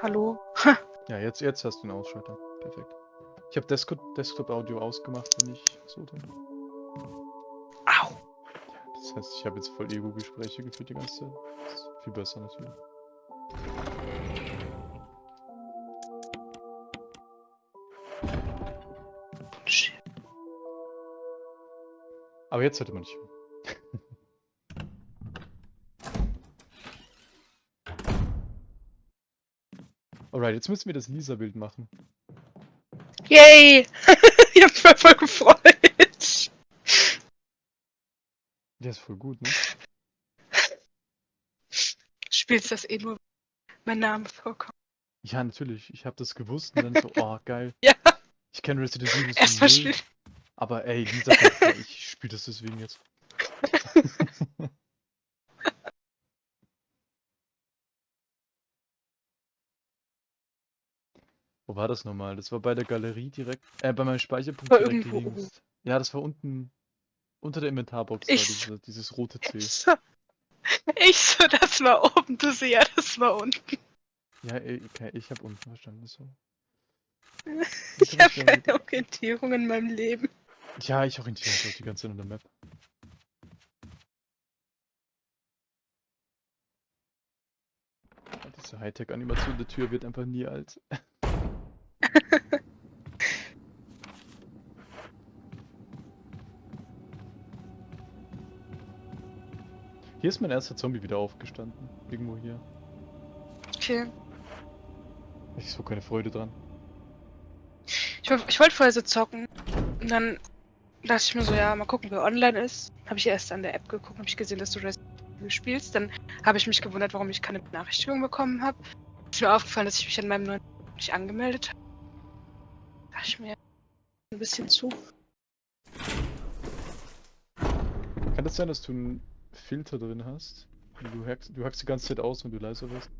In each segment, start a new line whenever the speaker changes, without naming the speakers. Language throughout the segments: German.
Hallo?
Ja, jetzt, jetzt hast du einen Ausschalter. Perfekt. Ich habe Desktop-Audio ausgemacht, wenn ich so tue.
Au!
Das heißt, ich habe jetzt voll Ego-Gespräche geführt die ganze Zeit. Das ist viel besser natürlich.
Shit.
Aber jetzt hört man nicht. Alright, jetzt müssen wir das Lisa-Bild machen.
Yay! ich hab mich voll, voll gefreut.
Der ist voll gut, ne?
Spielst das eh nur, wenn mein Name vorkommt.
Ja, natürlich. Ich habe das gewusst und dann so, oh, geil.
Ja.
Ich kenne Resident Evil so null, aber ey, Lisa, ich spiele das deswegen jetzt. Wo war das nochmal? Das war bei der Galerie direkt, äh, bei meinem Speicherpunkt
War
direkt
irgendwo
links. Ja, das war unten, unter der Inventarbox,
Ich-
diese, dieses rote C.
Ich so, ich so, das war oben, du so, ja, das war unten.
Ja, ey, okay, ich habe unten verstanden, so.
Ich
hab
habe
ich ja-
keine Orientierung in meinem Leben.
Ja, ich orientiere mich die ganze Zeit an der Map. Diese Hightech-Animation der Tür wird einfach nie alt. Hier ist mein erster Zombie wieder aufgestanden. Irgendwo hier.
Okay.
Ich so keine Freude dran.
Ich, ich wollte vorher so zocken. Und dann dachte ich mir so, ja, mal gucken, wer online ist. Habe ich erst an der App geguckt, habe ich gesehen, dass du Resident Evil spielst. Dann habe ich mich gewundert, warum ich keine Benachrichtigung bekommen habe. Ist mir aufgefallen, dass ich mich an meinem neuen nicht angemeldet habe. Dachte ich mir ein bisschen zu.
Kann das sein, dass du einen Filter drin hast? Du hackst, du hackst die ganze Zeit aus, wenn du leiser wirst.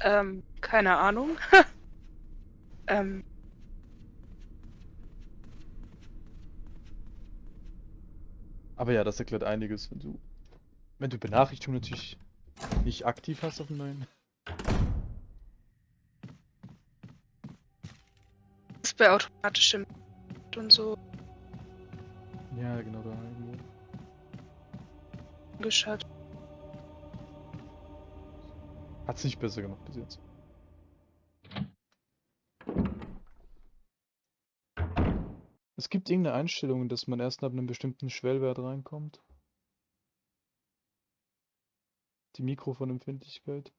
Ähm, keine Ahnung. ähm,
Aber ja, das erklärt einiges, wenn du, wenn du Benachrichtigungen natürlich nicht aktiv hast auf dem neuen.
ist bei automatischem und so
Ja, genau da irgendwo.
Geschaut.
Hat's nicht besser gemacht bis jetzt. Es gibt irgendeine Einstellung, dass man erst ab einem bestimmten Schwellwert reinkommt. Die Mikrofonempfindlichkeit.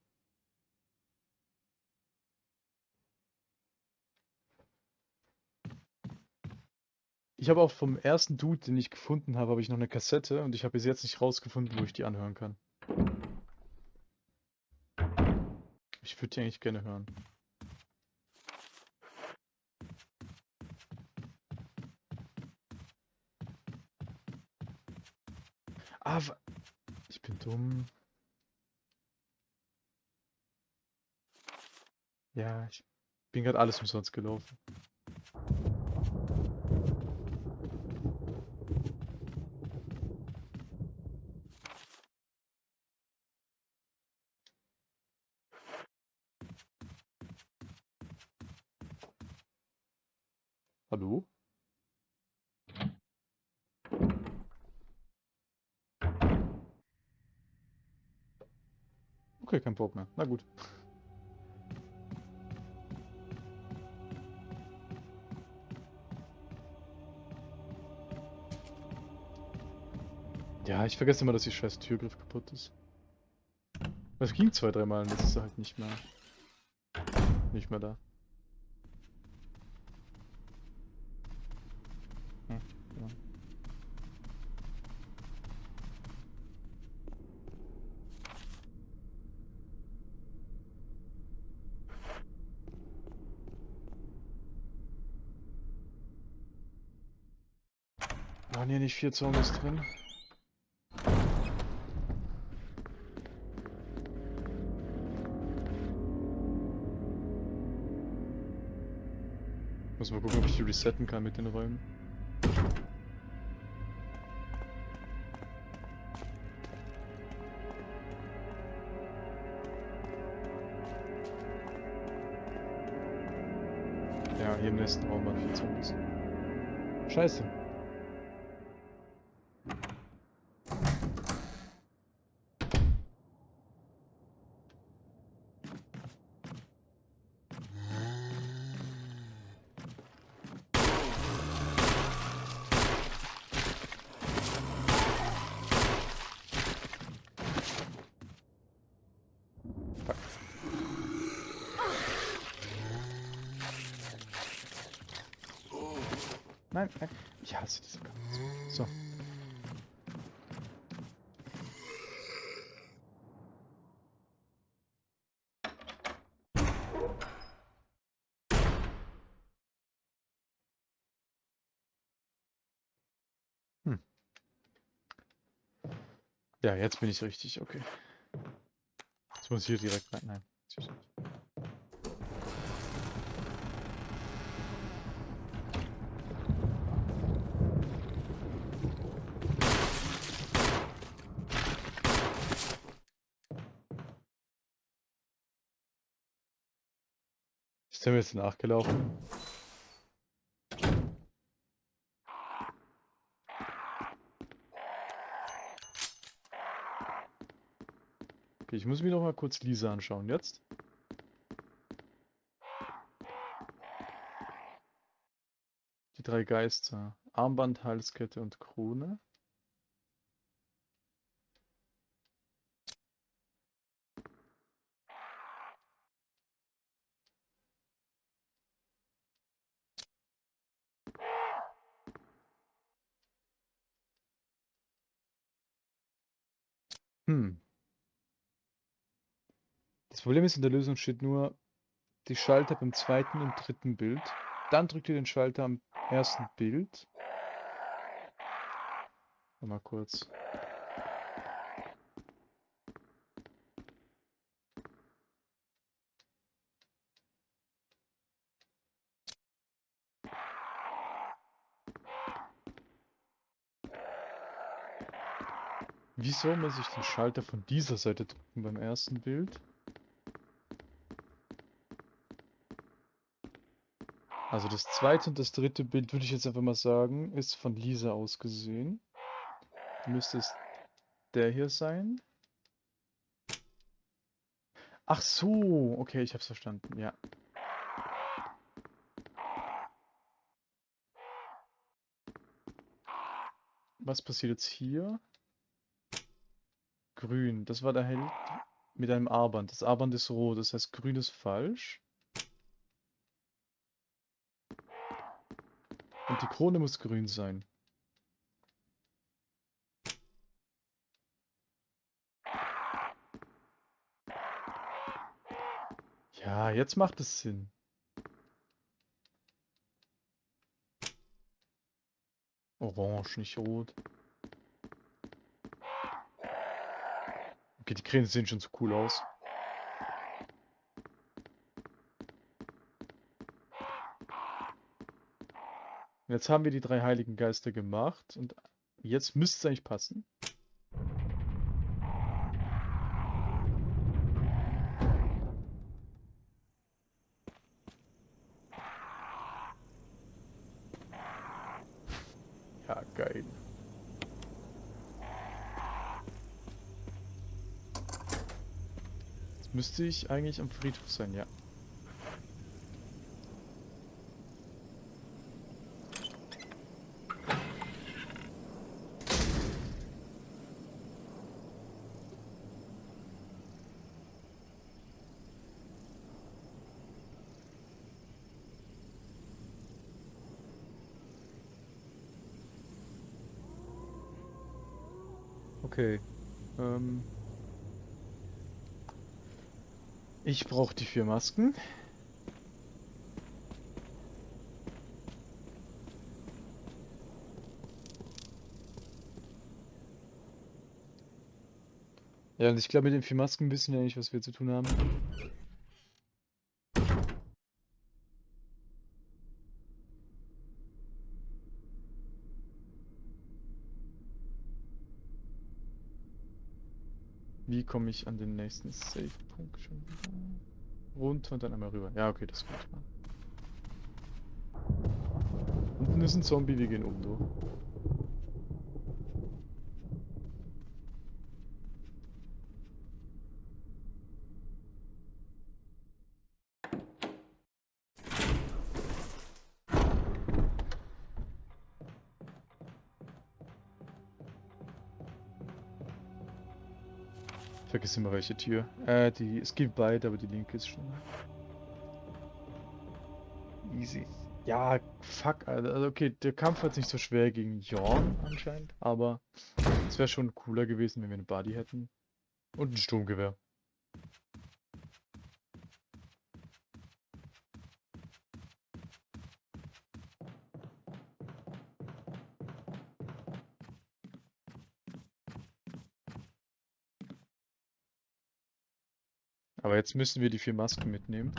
Ich habe auch vom ersten Dude, den ich gefunden habe, habe ich noch eine Kassette und ich habe bis jetzt nicht rausgefunden, wo ich die anhören kann. Ich würde die eigentlich gerne hören. Ah, ich bin dumm. Ja, ich bin gerade alles umsonst gelaufen. Hallo? Okay, kein Bock mehr. Na gut. Ja, ich vergesse immer, dass die scheiß Türgriff kaputt ist. Das ging zwei, dreimal und jetzt ist er halt nicht mehr. Nicht mehr da. nicht vier Zombies drin. Muss mal gucken, ob ich die resetten kann mit den Räumen. Ja, hier im nächsten Raum waren vier Zombies. Scheiße. Ja, jetzt bin ich richtig, okay. Jetzt muss ich hier direkt rein. Nein. Ist der mir jetzt nachgelaufen? Ich muss mir noch mal kurz Lisa anschauen. Jetzt? Die drei Geister. Armband, Halskette und Krone. Hm. Das Problem ist, in der Lösung steht nur die Schalter beim zweiten und dritten Bild. Dann drückt ihr den Schalter am ersten Bild. Mal kurz. Wieso muss ich den Schalter von dieser Seite drücken beim ersten Bild? Also das zweite und das dritte Bild würde ich jetzt einfach mal sagen, ist von Lisa aus gesehen. Müsste es der hier sein. Ach so, okay, ich hab's verstanden, ja. Was passiert jetzt hier? Grün, das war der Held mit einem Armband. Das Armband ist rot, das heißt grün ist falsch. Und die Krone muss grün sein. Ja, jetzt macht es Sinn. Orange, nicht rot. Okay, die Krähen sehen schon so cool aus. Jetzt haben wir die drei heiligen Geister gemacht und jetzt müsste es eigentlich passen. Ja, geil. Jetzt müsste ich eigentlich am Friedhof sein, ja. Okay. Ähm. Ich brauche die vier Masken. Ja, und ich glaube, mit den vier Masken wissen wir eigentlich, was wir zu tun haben. Wie komme ich an den nächsten Safe-Punkt schon wieder? Runter und dann einmal rüber. Ja, okay, das geht. Unten ist ein Zombie, wir gehen oben durch. Vergiss immer welche Tür. Äh, die, es gibt beide, aber die linke ist schon. Easy. Ja, fuck. Also okay, der Kampf hat nicht so schwer gegen Jorn anscheinend, aber es wäre schon cooler gewesen, wenn wir eine Buddy hätten. Und ein Sturmgewehr. Aber jetzt müssen wir die vier Masken mitnehmen.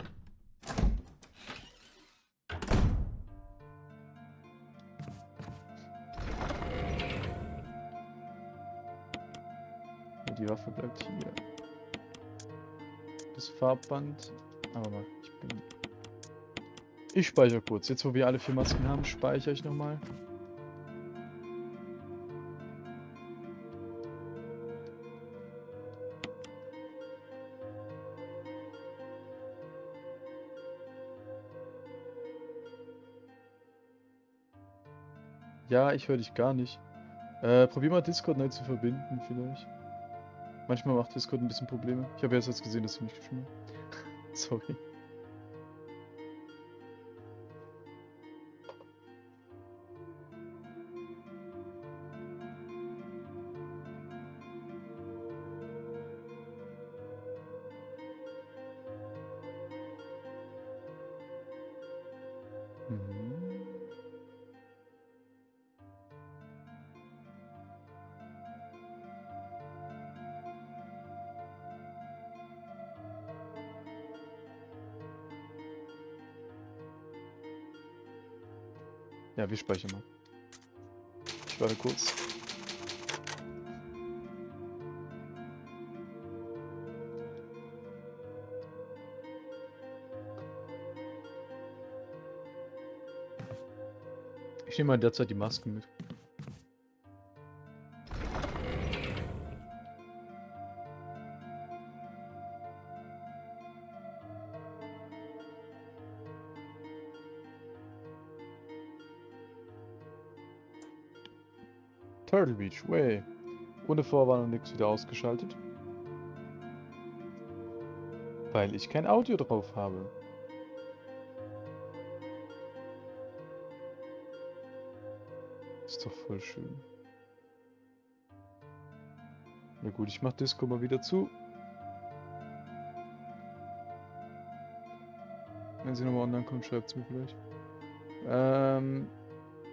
Die Waffe bleibt hier. Das Farbband. Aber mal, ich bin. Ich speichere kurz. Jetzt, wo wir alle vier Masken haben, speichere ich nochmal. Ja, ich höre dich gar nicht. Äh, probier mal Discord neu zu verbinden, vielleicht. Manchmal macht Discord ein bisschen Probleme. Ich habe jetzt gesehen, dass du mich geschrieben hast. Sorry. Ja, wir speichern mal. Ich warte kurz. Ich nehme mal derzeit die Masken mit. Turtle Beach, way. Ohne Vorwarnung nichts wieder ausgeschaltet. Weil ich kein Audio drauf habe. Ist doch voll schön. Na gut, ich mach Disco mal wieder zu. Wenn sie nochmal online kommt, schreibt es mir vielleicht. Ähm,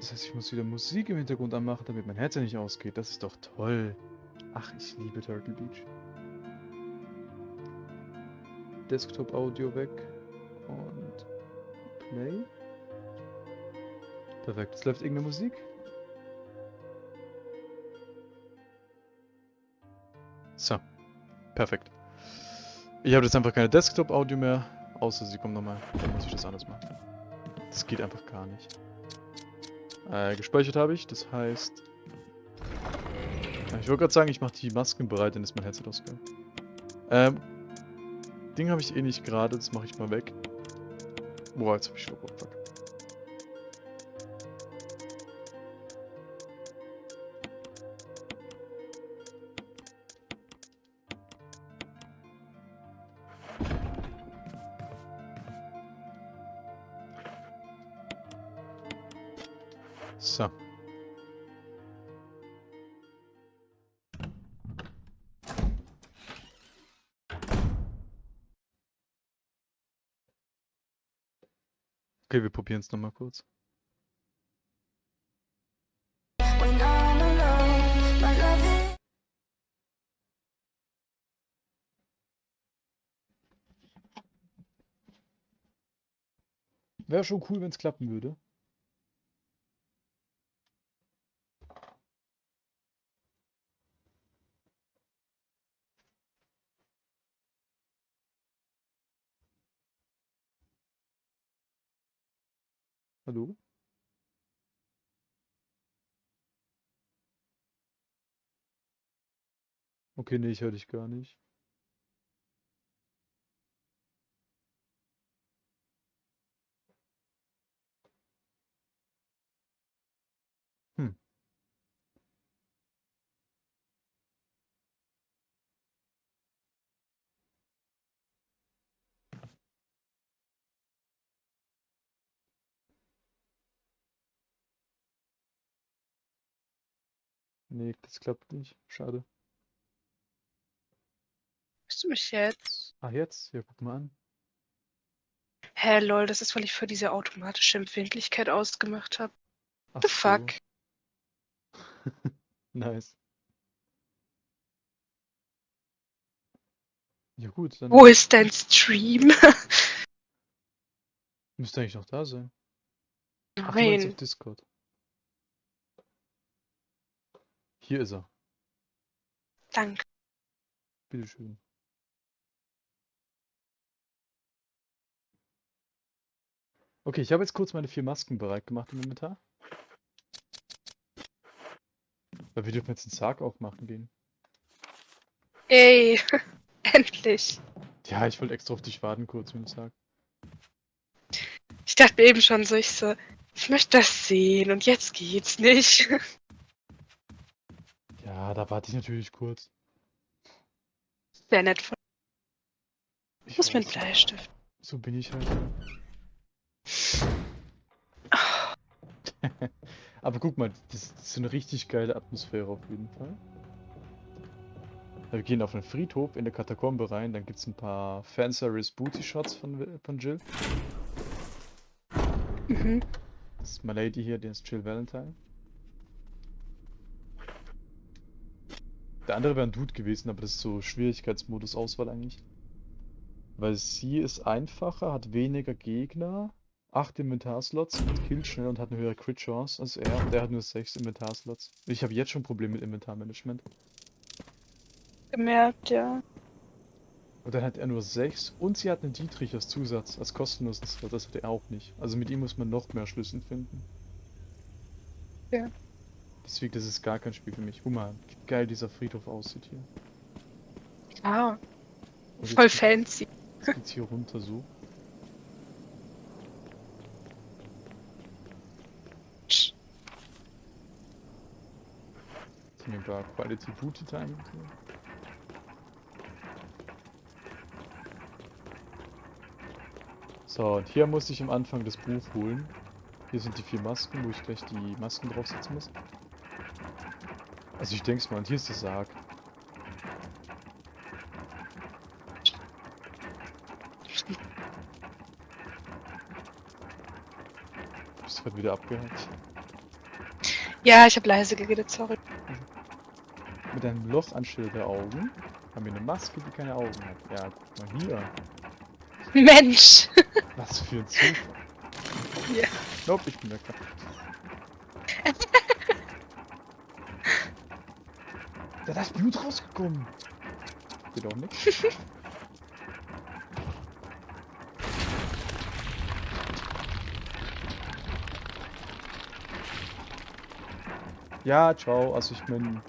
das heißt, ich muss wieder Musik im Hintergrund anmachen, damit mein Headset nicht ausgeht. Das ist doch toll. Ach, ich liebe Turtle Beach. Desktop Audio weg. Und Play. Perfekt. Es läuft irgendeine Musik. So. Perfekt. Ich habe jetzt einfach keine Desktop-Audio mehr. Außer sie kommen nochmal. Dann muss ich das anders machen. Das geht einfach gar nicht. Äh, gespeichert habe ich, das heißt... Ich wollte gerade sagen, ich mache die Masken bereit, dann ist mein Headset ausgegangen. Ähm, Ding habe ich eh nicht gerade, das mache ich mal weg. Boah, jetzt habe ich Schluck, fuck. So. Okay, wir probieren es nochmal kurz. Wäre schon cool, wenn es klappen würde. Hallo? Okay, ne, ich höre dich gar nicht. Nee, das klappt nicht. Schade.
Hörst du mich jetzt?
Ah, jetzt? Ja, guck mal an.
Hä, lol, das ist, weil ich für diese automatische Empfindlichkeit ausgemacht habe. The
so.
fuck?
Nice. Ja gut, dann
Wo ist dein Stream?
müsste eigentlich noch da sein. Ach, du auf
Nein.
Discord. Hier ist er.
Danke.
Bitteschön. Okay, ich habe jetzt kurz meine vier Masken bereit gemacht im Inventar. Weil wir dürfen jetzt den Sarg aufmachen gehen.
Ey, endlich.
Ja, ich wollte extra auf dich warten kurz mit dem Sarg.
Ich dachte mir eben schon so, ich so, ich möchte das sehen und jetzt geht's nicht.
Ja, da warte ich natürlich kurz.
Sehr nett von
Ich
muss mir einen Bleistift.
So bin ich halt. Aber guck mal, das ist eine richtig geile Atmosphäre auf jeden Fall. Wir gehen auf einen Friedhof in der Katakombe rein, dann gibt es ein paar Fanservice Booty Shots von, von Jill.
Mhm.
Das ist my Lady hier, der ist Jill Valentine. Der andere wäre ein Dude gewesen, aber das ist so Schwierigkeitsmodus Auswahl eigentlich. Weil sie ist einfacher, hat weniger Gegner, 8 Inventarslots und killt schnell und hat eine höhere Crit Chance als er. Und der hat nur 6 Inventarslots. Ich habe jetzt schon Probleme mit Inventarmanagement.
Gemerkt, ja.
Und dann hat er nur 6 und sie hat einen Dietrich als Zusatz, als kostenlosen Slot. Das hat er auch nicht. Also mit ihm muss man noch mehr Schlüssel finden.
Ja.
Deswegen, das ist gar kein Spiel für mich. Guck mal, wie geil dieser Friedhof aussieht hier.
Ah,
Und jetzt
voll
geht-
fancy.
Jetzt geht's hier runter so. Jetzt wir ein paar Quality Booty Time. so. So, und hier muss ich am Anfang das Buch holen. Hier sind die vier Masken, wo ich gleich die Masken draufsetzen muss. Also ich denke mal, und hier ist der Sarg. Bist gerade wieder abgehakt.
Ja, ich habe leise geredet, sorry.
Mit einem Loch anstelle der Augen haben wir eine Maske, die keine Augen hat. Ja, guck mal hier.
Mensch!
Was für ein Zufall.
Ja.
Nope, ich bin der Kapp. Ist Blut rausgekommen. Geht auch nicht. Ja, ciao. Also ich meine...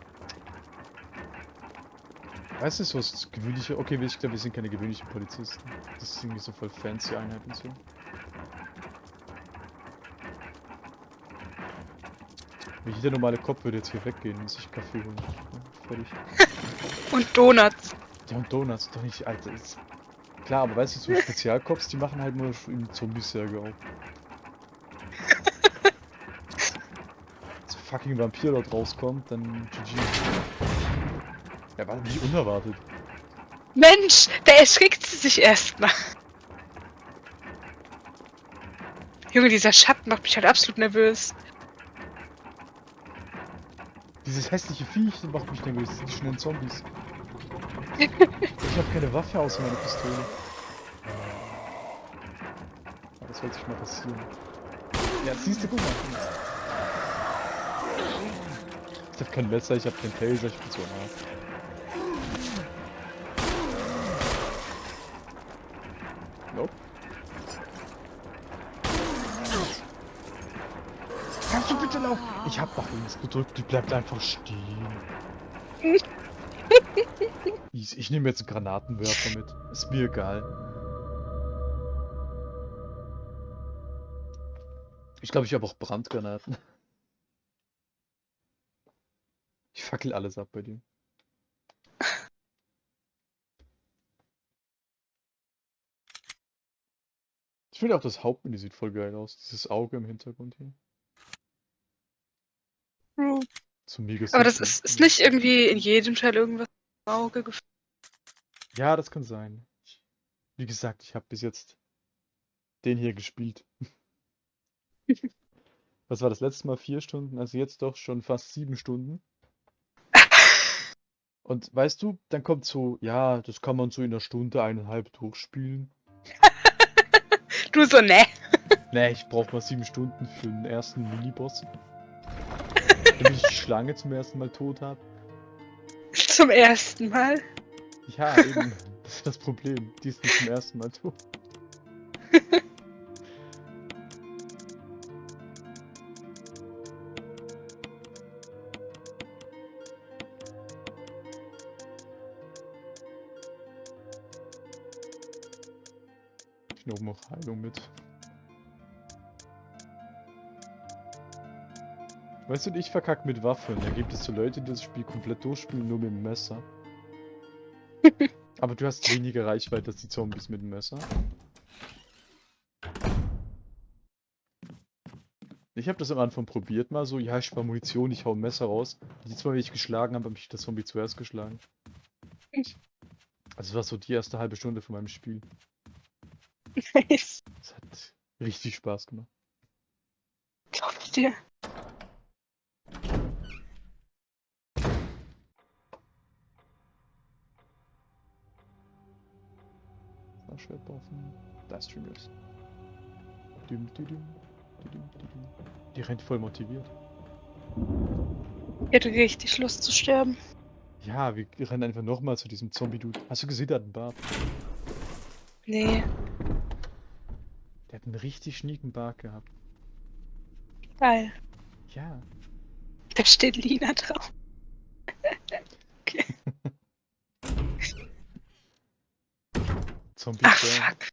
Weißt du, so was gewöhnliche... Okay, ich glaube, wir sind keine gewöhnlichen Polizisten. Das ist irgendwie so voll fancy Einheiten so. Jeder normale Kopf würde jetzt hier weggehen und sich Kaffee holen. Fertig.
Und Donuts.
Ja, und Donuts, doch nicht, Alter. Ist... Klar, aber weißt du, so Spezialcops, die machen halt nur im Zombie-Särge auf. so fucking Vampir dort rauskommt, dann GG. Ja, war nicht unerwartet.
Mensch, da erschrickt sie sich erstmal. Junge, dieser Schatten macht mich halt absolut nervös.
Dieses hässliche Viech macht mich nervös, die schnellen Zombies. ich habe keine Waffe außer meiner Pistole. Aber das sollte sich mal passieren. Ja, siehst du, guck mal. Ich habe kein Messer, ich habe kein Taser, ich bin so hart. Nope. Kannst du bitte laufen? Ich hab nach links gedrückt, die bleibt einfach stehen. Ich, ich nehme jetzt einen Granatenwerfer mit. Ist mir egal. Ich glaube, ich habe auch Brandgranaten. Ich fackel alles ab bei dir. Ich finde auch das Hauptmenü sieht voll geil aus. Dieses Auge im Hintergrund hier. So mega
Aber das ist, ist nicht irgendwie in jedem Teil irgendwas im Auge gefühlt.
Ja, das kann sein. Ich, wie gesagt, ich habe bis jetzt den hier gespielt. Was war das letzte Mal? Vier Stunden? Also jetzt doch schon fast sieben Stunden. Und weißt du, dann kommt so, ja, das kann man so in einer Stunde, eineinhalb durchspielen.
Du so, ne?
Nee, ich brauche mal sieben Stunden für den ersten Miniboss. Damit ich die Schlange zum ersten Mal tot habe.
Zum ersten Mal.
Ja, eben. Das ist das Problem. Die ist nicht zum ersten Mal tot. Ich nehme auch Heilung mit. Weißt du, ich verkack mit Waffen. Da gibt es so Leute, die das Spiel komplett durchspielen, nur mit dem Messer. Aber du hast weniger Reichweite als die Zombies mit dem Messer. Ich habe das am Anfang probiert mal so, ja, ich spare Munition, ich hau ein Messer raus. Jedes Mal, wenn ich geschlagen habe, habe ich das Zombie zuerst geschlagen. Also das war so die erste halbe Stunde von meinem Spiel.
Nice.
Das hat richtig Spaß gemacht.
Glaub ich dir.
Das Schwertwaffen. Da ist düm. Die rennt voll motiviert.
Ich hätte richtig Lust zu sterben.
Ja, wir rennen einfach nochmal zu diesem Zombie-Dude. Hast du gesehen, der hat einen Bart?
Nee,
Der hat einen richtig schnieken Bart gehabt.
geil.
Ja.
Da steht Lina drauf.
Zombie
Ach,
Frank.
fuck.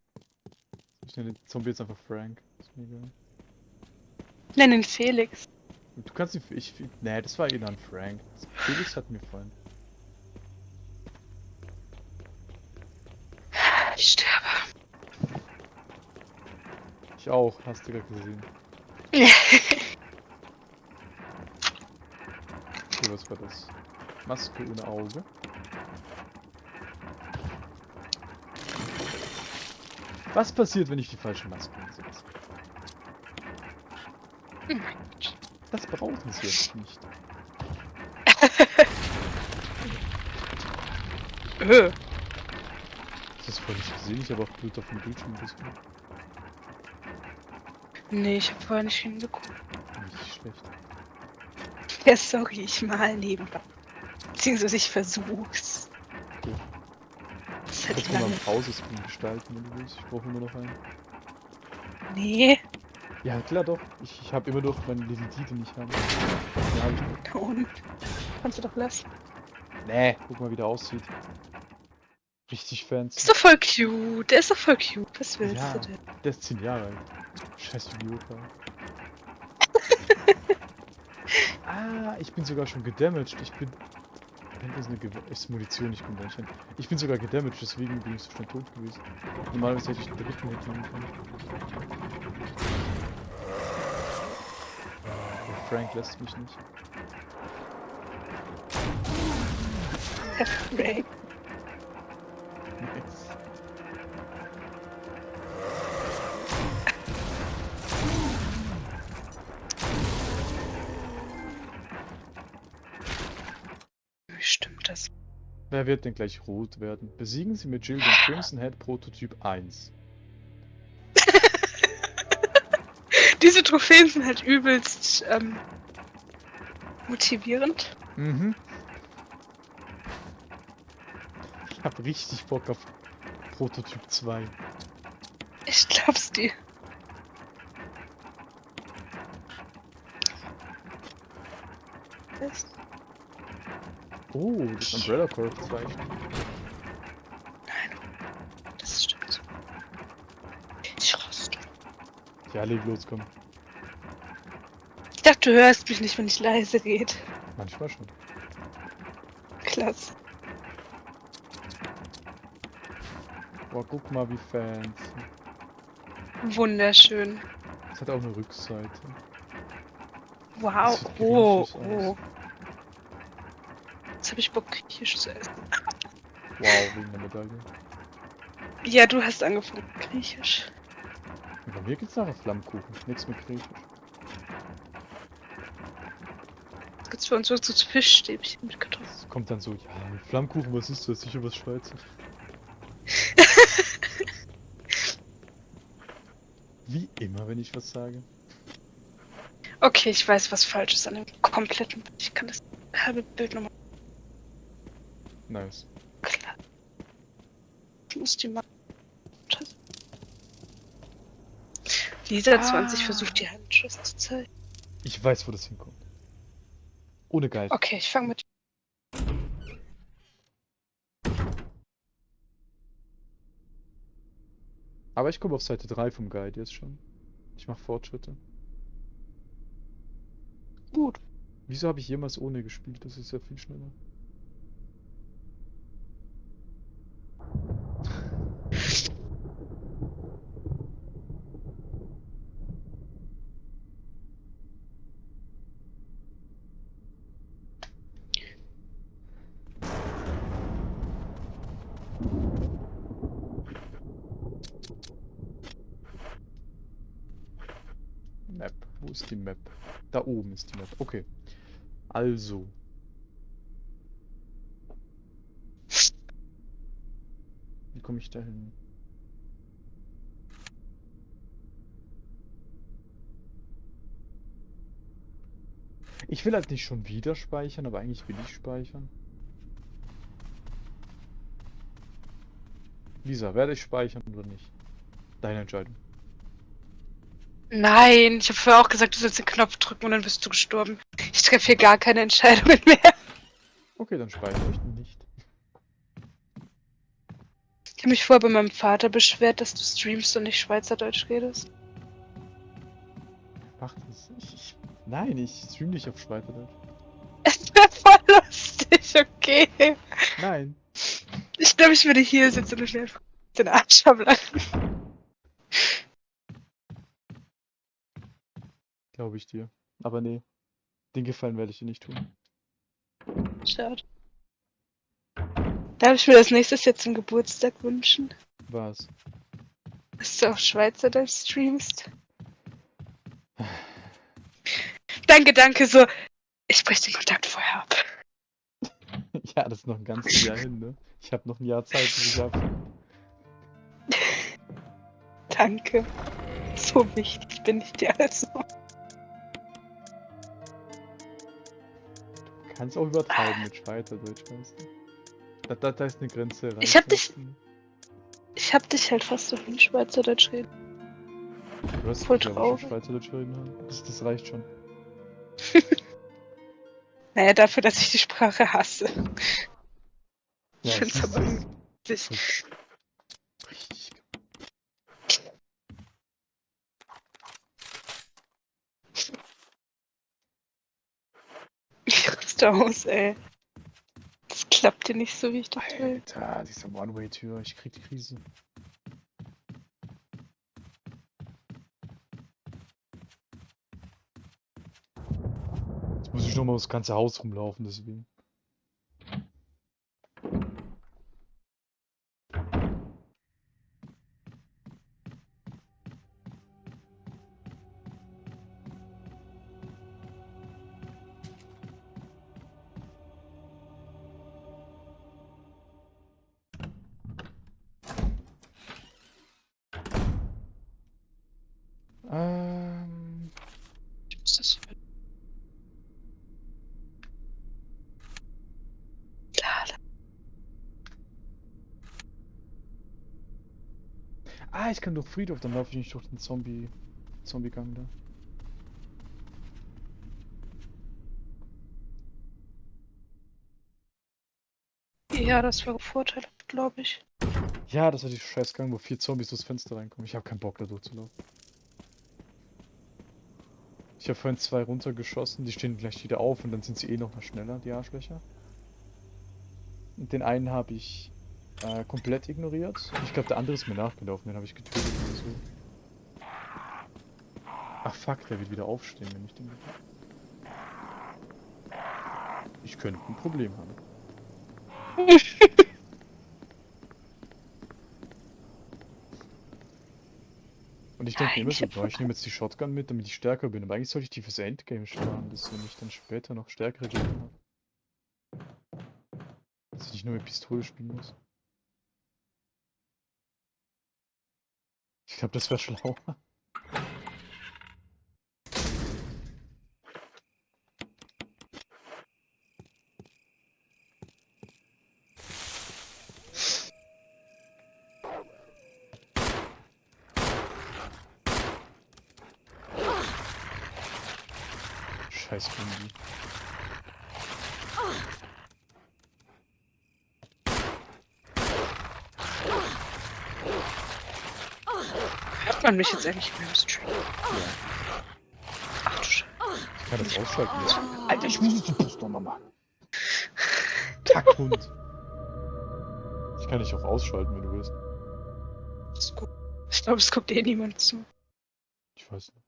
Ich nenne den Zombie jetzt einfach Frank. Ist mir egal.
Nenn ihn Felix.
Du kannst ihn. Ich. Nee, das war eh dann Frank. Felix hat mir gefallen.
Ich sterbe.
Ich auch, hast du gerade gesehen. Okay, was war das? Maske ohne Auge. Was passiert, wenn ich die falsche Maske einsetze?
Oh mein Gott.
Das brauchen sie jetzt nicht.
Öh.
Das ist voll nicht gesehen, ich habe auch Blut auf dem Bildschirm gesehen.
Nee, ich hab vorher nicht hingeguckt.
Nicht schlecht.
Ja, sorry, ich mal nebenbei. Beziehungsweise ich versuch's.
Kannst du mal einen Pausescreen gestalten, wenn du willst. Ich brauche immer noch einen.
Nee,
Ja, klar doch. Ich, ich habe immer noch meine Little D, den ich habe. Ja, hab ich noch.
und. Kannst du doch lassen.
Nee, guck mal, wie der aussieht. Richtig fancy.
Ist doch voll cute. Der ist doch voll cute. Was willst
Ja.
du denn?
Der ist 10 Jahre alt. Scheiß Idiota. ah, ich bin sogar schon gedamaged. Ich bin. Wenn das eine Gew ist Munition, nicht hin. Ich bin sogar gedamaged, deswegen bin ich so schnell tot gewesen. Normalerweise hätte ich in der Richtung hinkommen können. Aber Frank lässt mich nicht.
Herr Frank.
Wer wird denn gleich rot werden? Besiegen Sie mit Jill den Crimson Head Prototyp 1.
Diese Trophäen sind halt übelst ähm, motivierend.
Mhm. Ich hab richtig Bock auf Prototyp 2.
Ich glaub's dir. Was?
Oh, das Umbrella Corp 2.
Das stimmt. Ich raste.
Ja, leg los, komm.
Ich dachte, du hörst mich nicht, wenn ich leise geht.
Manchmal schon.
Klasse.
Boah, guck mal, wie fancy.
Wunderschön.
Es hat auch eine Rückseite.
Wow. Oh,
griechisch aus.
Jetzt habe ich Bock, griechisch zu essen.
Wow, wegen der Medaille.
Ja, du hast angefangen, griechisch.
Und bei mir gibt's nachher Flammkuchen. Nichts mit Griechisch.
Jetzt gibt's für uns so so Fischstäbchen mit Kartoffeln.
Kommt dann so, ja, Flammkuchen, was ist das? Sicher was Schweizer. Wie immer, wenn ich was sage.
Okay, ich weiß, was falsch ist an dem kompletten Bild. Ich kann das halbe Bild nochmal
Nice.
klar. Ich muss die mal. Lisa 20
Ah.
versucht die Handschrift zu zeigen.
Ich weiß, wo das hinkommt. Ohne Geist.
Okay, ich fange mit.
Aber ich komme auf Seite 3 vom Guide jetzt schon. Ich mache Fortschritte.
Gut.
Wieso habe ich jemals ohne gespielt? Das ist ja viel schneller. Map. Wo ist die Map? Da oben ist die Map. Okay. Also. Wie komme ich da hin? Ich will halt nicht schon wieder speichern, aber eigentlich will ich speichern. Lisa, werde ich speichern oder nicht? Deine Entscheidung.
Nein, ich habe vorher auch gesagt, du sollst den Knopf drücken und dann bist du gestorben. Ich treffe hier gar keine Entscheidungen mehr.
Okay, dann speichere ich nicht.
Ich habe mich vorher bei meinem Vater beschwert, dass du streamst und nicht Schweizerdeutsch redest.
Mach das. Ich, ich, nein, ich stream nicht auf Schweizerdeutsch.
Es wäre voll lustig, okay.
Nein.
Ich glaube, ich würde hier sitzen und mir einfach den Arsch ablachen.
Glaube ich dir. Aber nee. Den Gefallen werde ich dir nicht tun.
Schade. Darf ich mir das nächstes jetzt zum Geburtstag wünschen?
Was?
Dass du auf Schweizerdeutsch streamst? Danke, danke, so. Ich breche den Kontakt vorher ab.
ja, das ist noch ein ganzes Jahr hin, ne? Ich habe noch ein Jahr Zeit, ich ab.
Danke. So wichtig bin ich dir also.
Du kannst auch übertreiben mit Schweizerdeutsch, weißt du? Da, da, da ist eine Grenze rein.
Ich hab dich- Ich hab dich halt fast auf in Schweizerdeutsch reden.
Du hast
voll traurig.
Schweizerdeutsch reden. Das, das reicht schon.
Naja, dafür, dass ich die Sprache hasse. Ich
Ja,
find's
siehst
aber witzig.
Richtig.
Ich raste aus, ey. Klappt dir nicht so, wie ich dachte.
Alter, diese One-Way-Tür. Ich krieg die Krise. Jetzt muss ich nochmal das ganze Haus rumlaufen, deswegen.
Muss das hier. Lala.
ah, ich kann durch Friedhof, dann laufe ich nicht durch den Zombie, Zombie-Gang da.
Ja, das war Vorteil, glaube ich.
Ja, das war die Scheißgang, wo vier Zombies durchs Fenster reinkommen. Ich habe keinen Bock, da durchzulaufen. Ich habe vorhin zwei runtergeschossen, die stehen gleich wieder auf und dann sind sie eh noch mal schneller, die Arschlöcher. Und den einen habe ich äh, komplett ignoriert. Ich glaube, der andere ist mir nachgelaufen, den habe ich getötet oder so. Ach fuck, der wird wieder aufstehen, wenn ich den... Ich könnte ein Problem haben. Ich denke mir immer so, ich nehme jetzt die Shotgun mit, damit ich stärker bin. Aber eigentlich sollte ich die fürs Endgame sparen, dass wenn ich dann später noch stärkere Gegner habe. Dass ich nicht nur mit Pistole spielen muss. Ich glaube, das wäre schlauer. Scheiß Kombi.
Hört man mich jetzt eigentlich mehr im Stream?
Ja.
Ach du Scheiße.
Ich kann das ausschalten jetzt. Alter, ich muss jetzt die nochmal machen. Kackhund. Ich kann dich auch ausschalten, wenn du willst.
Das ist gut. Ich glaube, es guckt eh niemand zu.
Ich weiß nicht.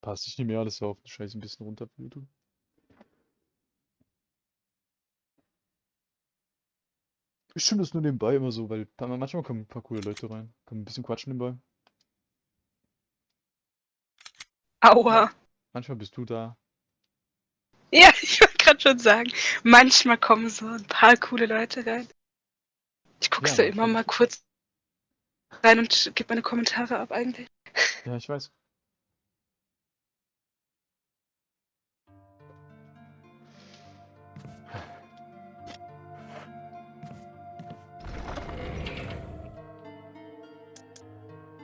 Passt, ich nehme mir alles auf. Scheiße, ein bisschen runter auf Stimme das nur nebenbei immer so, weil manchmal kommen ein paar coole Leute rein. Kommen ein bisschen quatschen nebenbei.
Aua.
Manchmal bist du da.
Ja, ich wollte gerade schon sagen, manchmal kommen so ein paar coole Leute rein. Ich gucke
Ja,
da immer mal kurz rein und gebe meine Kommentare ab eigentlich.
Ja, ich weiß.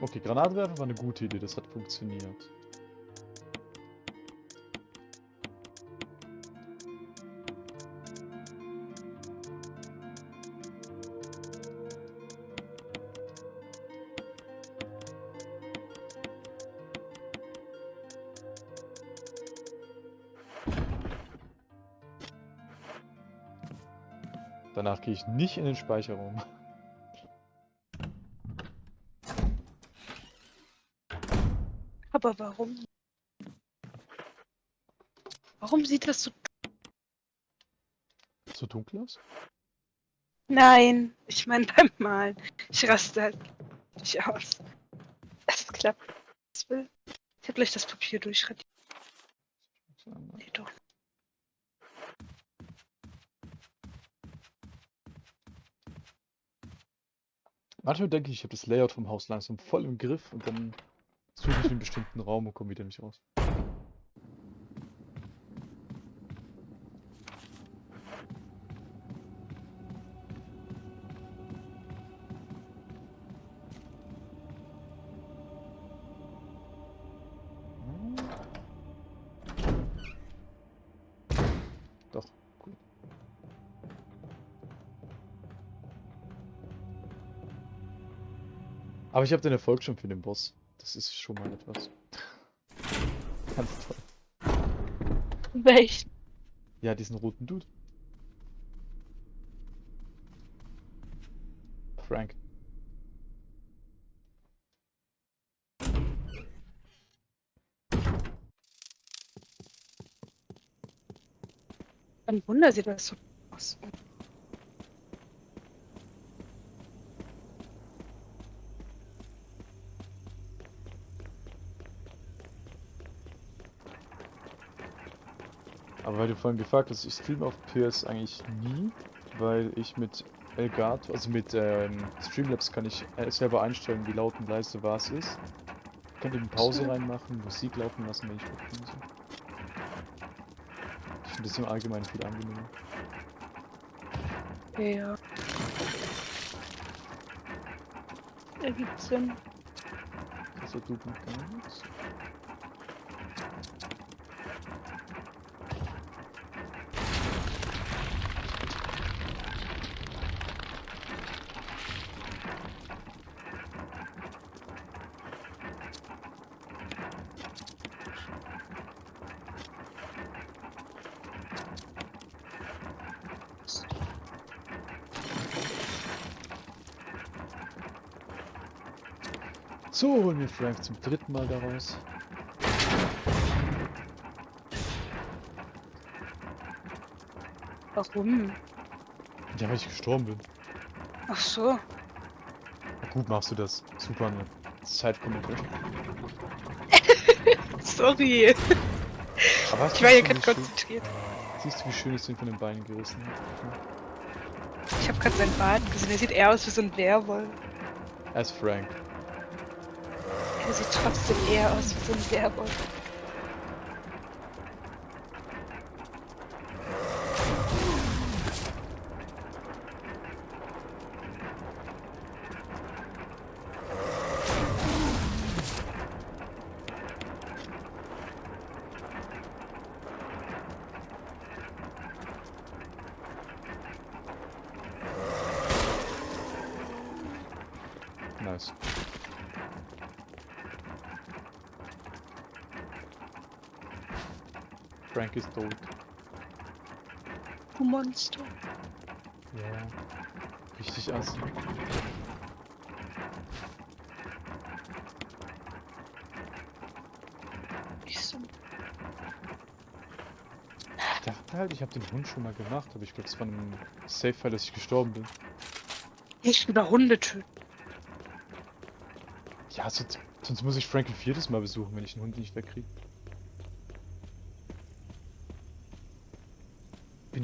Okay, Granatwerfer war eine gute Idee, das hat funktioniert. Danach gehe ich nicht in den Speicherraum.
Aber warum? Warum sieht das so...
So dunkel aus?
Nein, ich meine beim Malen. Ich raste halt nicht aus. Es klappt. Ich habe gleich das Papier durchradiert. Nee, doch.
Manchmal denke ich, ich habe das Layout vom Haus langsam voll im Griff und dann suche ich einen bestimmten Raum und komme wieder nicht raus. Aber ich habe den Erfolg schon für den Boss. Das ist schon mal etwas. Ganz toll.
Welchen?
Ja, diesen roten Dude. Frank.
Ein Wunder sieht das so aus.
Aber weil du vorhin gefragt hast, ich streame auf PS eigentlich nie, weil ich mit Elgato, also mit ähm, Streamlabs kann ich äh, selber einstellen, wie laut und leise was ist. Ich kann eben Pause reinmachen, Musik laufen lassen, wenn ich. So. Ich finde das im Allgemeinen viel angenehmer.
Ja. Ergibt Sinn.
Das hat tut So, holen wir Frank zum dritten Mal daraus.
Warum?
Ja, weil ich gestorben bin.
Ach so.
Na gut machst du das. Super, ne? Zeitkommentar.
Sorry.
Aber
Ich war hier gerade konzentriert.
Siehst du, wie schön ich ihn von den Beinen gerissen habe?
Ich habe gerade seinen Bart gesehen. Er sieht eher aus wie so ein Werwolf.
Er ist Frank.
Er sieht trotzdem eher aus wie so ein Werwolf.
Nice. Frank ist tot.
Du Monster.
Ja. Richtig assi.
Ich so.
Ich dachte halt, ich habe den Hund schon mal gemacht, aber ich glaube, es war ein Safe-Fall, dass ich gestorben bin.
Ich über Hunde töten.
Ja, sonst, sonst muss ich Frank ein viertes Mal besuchen, wenn ich den Hund nicht wegkriege. Bin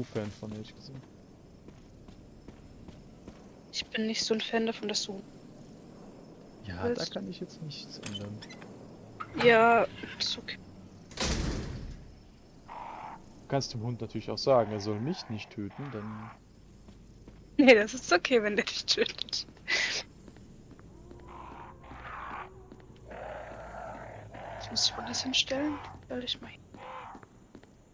ich Fan von, ehrlich gesagt.
Ich bin nicht so ein Fan davon, dass du.
Ja, da
Willst-
kann ich jetzt nichts ändern.
Ja, ist okay.
Du kannst dem Hund natürlich auch sagen, er soll mich nicht töten, dann...
Nee, das ist okay, wenn der dich tötet. Jetzt muss ich woanders hinstellen. Stell dich mal hin.